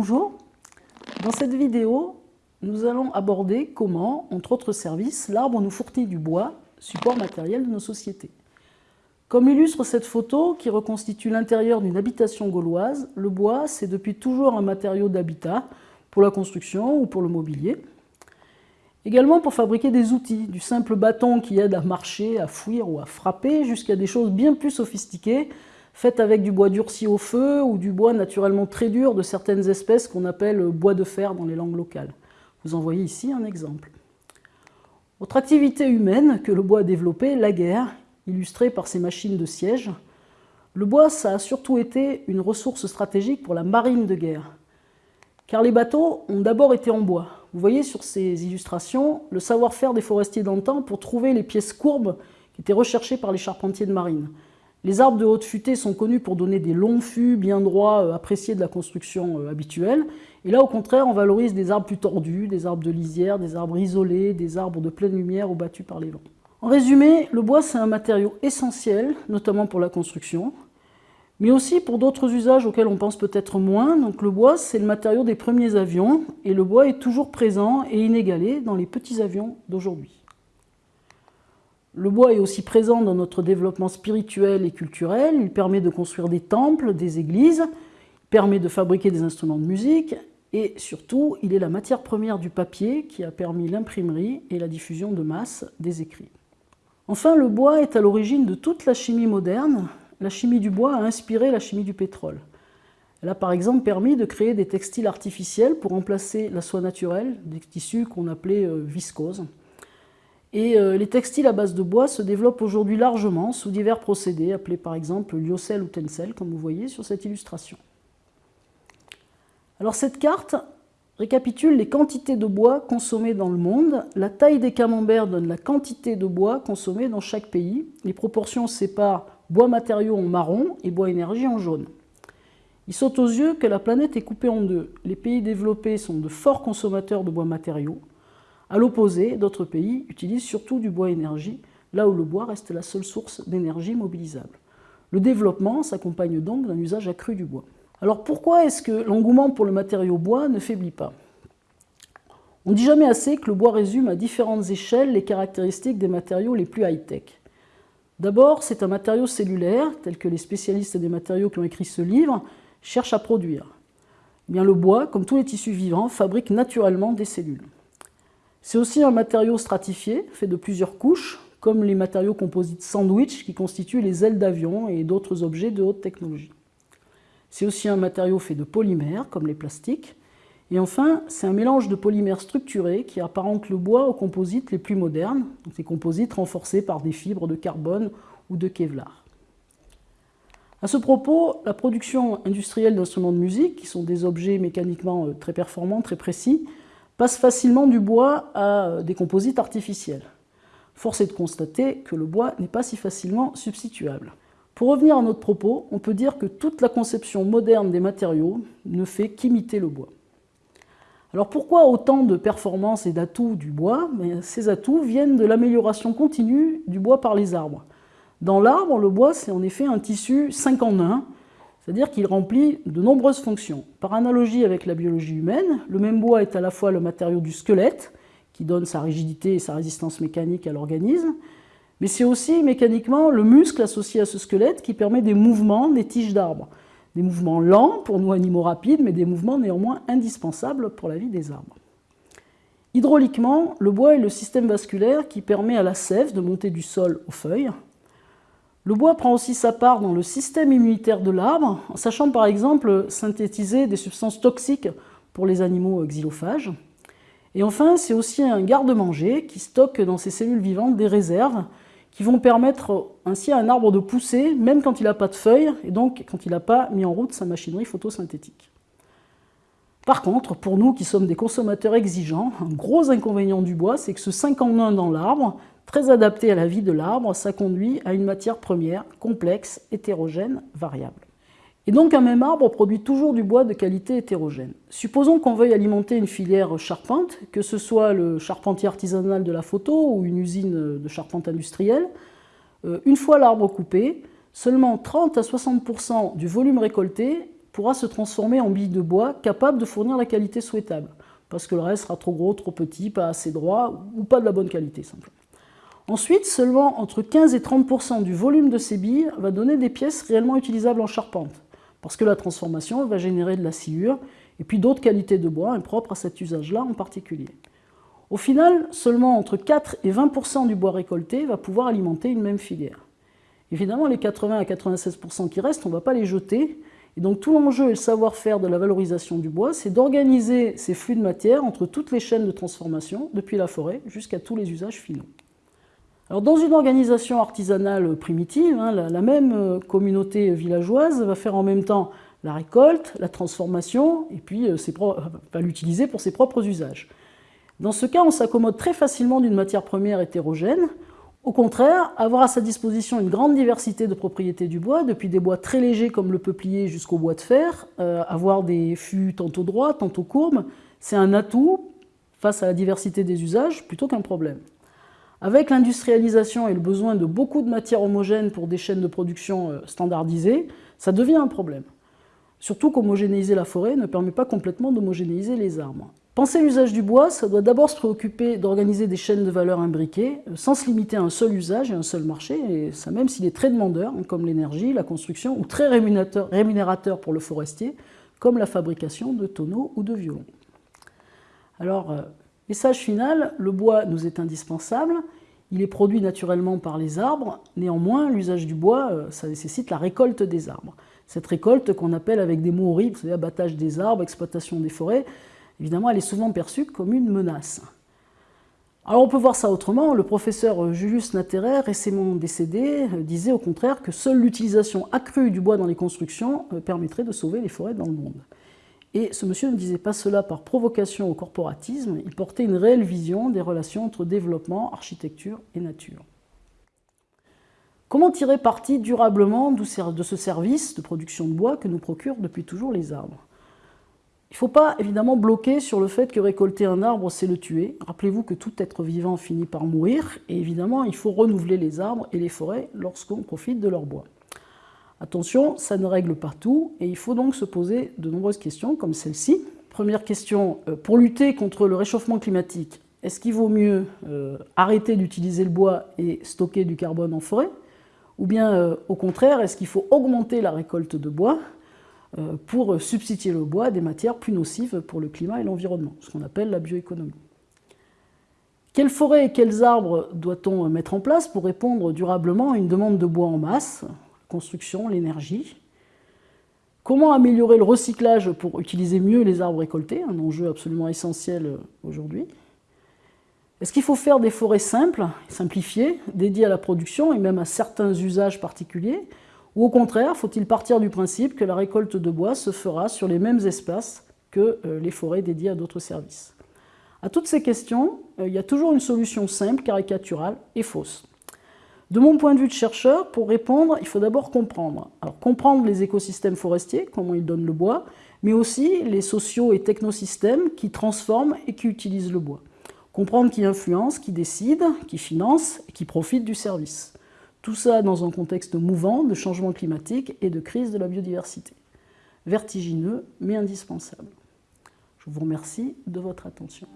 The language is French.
Bonjour, dans cette vidéo, nous allons aborder comment, entre autres services, l'arbre nous fournit du bois, support matériel de nos sociétés. Comme illustre cette photo qui reconstitue l'intérieur d'une habitation gauloise, le bois c'est depuis toujours un matériau d'habitat pour la construction ou pour le mobilier. Également pour fabriquer des outils, du simple bâton qui aide à marcher, à fouir ou à frapper, jusqu'à des choses bien plus sophistiquées, faites avec du bois durci au feu ou du bois naturellement très dur de certaines espèces qu'on appelle bois de fer dans les langues locales. Vous en voyez ici un exemple. Autre activité humaine que le bois a développée, la guerre, illustrée par ces machines de siège. Le bois, ça a surtout été une ressource stratégique pour la marine de guerre. Car les bateaux ont d'abord été en bois. Vous voyez sur ces illustrations le savoir-faire des forestiers d'antan pour trouver les pièces courbes qui étaient recherchées par les charpentiers de marine. Les arbres de haute futée sont connus pour donner des longs fûts bien droits, euh, appréciés de la construction euh, habituelle. Et là, au contraire, on valorise des arbres plus tordus, des arbres de lisière, des arbres isolés, des arbres de pleine lumière ou battus par les vents. En résumé, le bois, c'est un matériau essentiel, notamment pour la construction mais aussi pour d'autres usages auxquels on pense peut-être moins. Donc le bois, c'est le matériau des premiers avions, et le bois est toujours présent et inégalé dans les petits avions d'aujourd'hui. Le bois est aussi présent dans notre développement spirituel et culturel, il permet de construire des temples, des églises, il permet de fabriquer des instruments de musique, et surtout, il est la matière première du papier qui a permis l'imprimerie et la diffusion de masse des écrits. Enfin, le bois est à l'origine de toute la chimie moderne, la chimie du bois a inspiré la chimie du pétrole. Elle a par exemple permis de créer des textiles artificiels pour remplacer la soie naturelle, des tissus qu'on appelait euh, viscose. Et euh, les textiles à base de bois se développent aujourd'hui largement sous divers procédés, appelés par exemple lyocell ou tencel, comme vous voyez sur cette illustration. Alors cette carte récapitule les quantités de bois consommées dans le monde. La taille des camemberts donne la quantité de bois consommée dans chaque pays. Les proportions séparent bois matériaux en marron et bois énergie en jaune. Il saute aux yeux que la planète est coupée en deux. Les pays développés sont de forts consommateurs de bois matériaux. À l'opposé, d'autres pays utilisent surtout du bois énergie, là où le bois reste la seule source d'énergie mobilisable. Le développement s'accompagne donc d'un usage accru du bois. Alors pourquoi est-ce que l'engouement pour le matériau bois ne faiblit pas? On ne dit jamais assez que le bois résume à différentes échelles les caractéristiques des matériaux les plus high-tech. D'abord, c'est un matériau cellulaire, tel que les spécialistes des matériaux qui ont écrit ce livre cherchent à produire. Eh bien, le bois, comme tous les tissus vivants, fabrique naturellement des cellules. C'est aussi un matériau stratifié, fait de plusieurs couches, comme les matériaux composites sandwich qui constituent les ailes d'avion et d'autres objets de haute technologie. C'est aussi un matériau fait de polymères, comme les plastiques, et enfin, c'est un mélange de polymères structurés qui apparente le bois aux composites les plus modernes, donc des composites renforcés par des fibres de carbone ou de Kevlar. À ce propos, la production industrielle d'instruments de musique, qui sont des objets mécaniquement euh, très performants, très précis, passe facilement du bois à des composites artificiels. Force est de constater que le bois n'est pas si facilement substituable. Pour revenir à notre propos, on peut dire que toute la conception moderne des matériaux ne fait qu'imiter le bois. Alors pourquoi autant de performances et d'atouts du bois? Ces atouts viennent de l'amélioration continue du bois par les arbres. Dans l'arbre, le bois, c'est en effet un tissu 5 en 1, c'est-à-dire qu'il remplit de nombreuses fonctions. Par analogie avec la biologie humaine, le même bois est à la fois le matériau du squelette, qui donne sa rigidité et sa résistance mécanique à l'organisme, mais c'est aussi mécaniquement le muscle associé à ce squelette qui permet des mouvements des tiges d'arbres. Des mouvements lents pour nous animaux rapides, mais des mouvements néanmoins indispensables pour la vie des arbres. Hydrauliquement, le bois est le système vasculaire qui permet à la sève de monter du sol aux feuilles. Le bois prend aussi sa part dans le système immunitaire de l'arbre, en sachant par exemple synthétiser des substances toxiques pour les animaux xylophages. Et enfin, c'est aussi un garde-manger qui stocke dans ses cellules vivantes des réserves qui vont permettre ainsi à un arbre de pousser, même quand il n'a pas de feuilles, et donc quand il n'a pas mis en route sa machinerie photosynthétique. Par contre, pour nous qui sommes des consommateurs exigeants, un gros inconvénient du bois, c'est que ce 5 en 1 dans l'arbre, très adapté à la vie de l'arbre, ça conduit à une matière première complexe, hétérogène, variable. Et donc un même arbre produit toujours du bois de qualité hétérogène. Supposons qu'on veuille alimenter une filière charpente, que ce soit le charpentier artisanal de la photo ou une usine de charpente industrielle. Euh, une fois l'arbre coupé, seulement 30 à 60% du volume récolté pourra se transformer en billes de bois capables de fournir la qualité souhaitable, parce que le reste sera trop gros, trop petit, pas assez droit, ou pas de la bonne qualité simplement. Ensuite, seulement entre 15 et 30% du volume de ces billes va donner des pièces réellement utilisables en charpente, parce que la transformation va générer de la sciure et puis d'autres qualités de bois impropres à cet usage-là en particulier. Au final, seulement entre 4 et 20% du bois récolté va pouvoir alimenter une même filière. Évidemment, les 80 à 96% qui restent, on ne va pas les jeter, et donc tout l'enjeu et le savoir-faire de la valorisation du bois, c'est d'organiser ces flux de matière entre toutes les chaînes de transformation, depuis la forêt jusqu'à tous les usages finaux. Alors, dans une organisation artisanale primitive, hein, la, même euh, communauté villageoise va faire en même temps la récolte, la transformation, et puis euh, va l'utiliser pour ses propres usages. Dans ce cas, on s'accommode très facilement d'une matière première hétérogène. Au contraire, avoir à sa disposition une grande diversité de propriétés du bois, depuis des bois très légers comme le peuplier jusqu'au bois de fer, euh, avoir des fûts tantôt droits, tantôt courbes, c'est un atout face à la diversité des usages plutôt qu'un problème. Avec l'industrialisation et le besoin de beaucoup de matières homogènes pour des chaînes de production euh, standardisées, ça devient un problème. Surtout qu'homogénéiser la forêt ne permet pas complètement d'homogénéiser les arbres. Penser l'usage du bois, ça doit d'abord se préoccuper d'organiser des chaînes de valeur imbriquées, euh, sans se limiter à un seul usage et un seul marché, et ça même s'il est très demandeur, hein, comme l'énergie, la construction, ou très rémunérateur pour le forestier, comme la fabrication de tonneaux ou de violons. Alors, euh, Message final, le bois nous est indispensable, il est produit naturellement par les arbres, néanmoins l'usage du bois, euh, ça nécessite la récolte des arbres. Cette récolte qu'on appelle avec des mots horribles, vous abattage des arbres, exploitation des forêts, évidemment elle est souvent perçue comme une menace. Alors on peut voir ça autrement, le professeur Julius Natterer, récemment décédé, euh, disait au contraire que seule l'utilisation accrue du bois dans les constructions euh, permettrait de sauver les forêts dans le monde. Et ce monsieur ne disait pas cela par provocation au corporatisme, il portait une réelle vision des relations entre développement, architecture et nature. Comment tirer parti durablement de ce service de production de bois que nous procurent depuis toujours les arbres? Il ne faut pas évidemment bloquer sur le fait que récolter un arbre, c'est le tuer. Rappelez-vous que tout être vivant finit par mourir, et évidemment, il faut renouveler les arbres et les forêts lorsqu'on profite de leur bois. Attention, ça ne règle pas tout, et il faut donc se poser de nombreuses questions comme celle-ci. Première question, euh, pour lutter contre le réchauffement climatique, est-ce qu'il vaut mieux euh, arrêter d'utiliser le bois et stocker du carbone en forêt Ou bien, euh, au contraire, est-ce qu'il faut augmenter la récolte de bois pour substituer le bois à des matières plus nocives pour le climat et l'environnement, ce qu'on appelle la bioéconomie? Quelles forêts et quels arbres doit-on mettre en place pour répondre durablement à une demande de bois en masse? Construction, l'énergie. Comment améliorer le recyclage pour utiliser mieux les arbres récoltés, un enjeu absolument essentiel euh, aujourd'hui. Est-ce qu'il faut faire des forêts simples, simplifiées, dédiées à la production et même à certains usages particuliers? Ou au contraire, faut-il partir du principe que la récolte de bois se fera sur les mêmes espaces que euh, les forêts dédiées à d'autres services? À toutes ces questions, euh, il y a toujours une solution simple, caricaturale et fausse. De mon point de vue de chercheur, pour répondre, il faut d'abord comprendre. Alors comprendre les écosystèmes forestiers, comment ils donnent le bois, mais aussi les sociaux et technosystèmes qui transforment et qui utilisent le bois. Comprendre qui influence, qui décide, qui finance et qui profite du service. Tout ça dans un contexte mouvant de changement climatique et de crise de la biodiversité. Vertigineux, mais indispensable. Je vous remercie de votre attention.